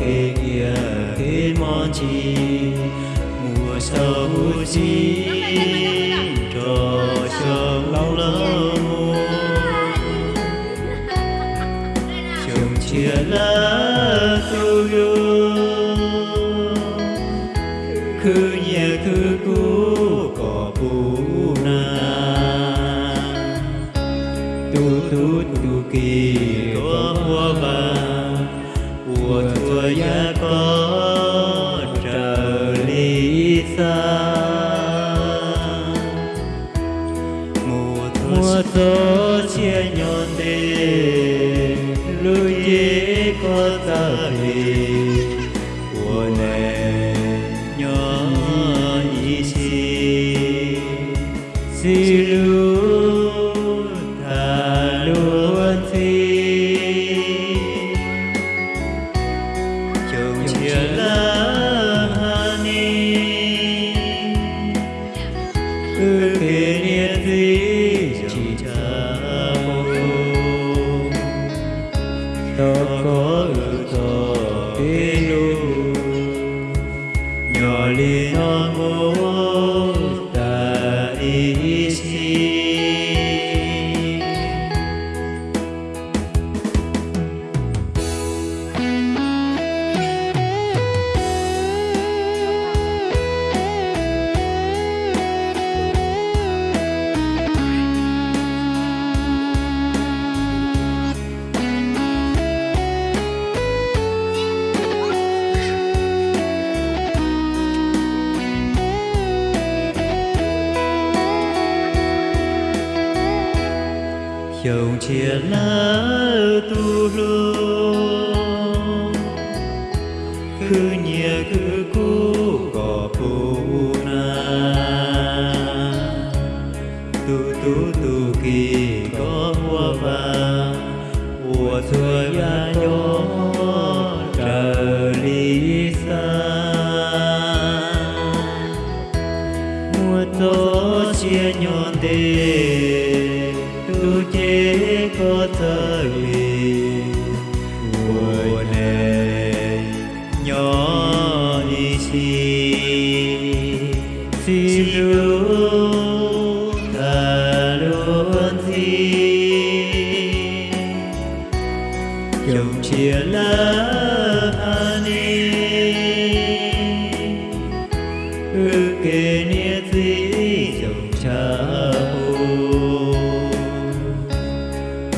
kê kia kê mò chi. Mùa sâu chi, trò sông lâu lâu chồng chia lá tu yêu. Cứ thua ya có trở lý xa. Mùa gió chia nhọn đê lưu dễ có ta về của nè nhỏ ý chi. Si lu to có chia lá tu lô cứ nhẹ cứ chế có lì mùa này nhỏ đi si, si lu ta luôn thi dòng chia lá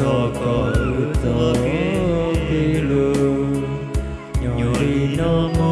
cho cõi tơ kia lưu nhỏ đi nó mơ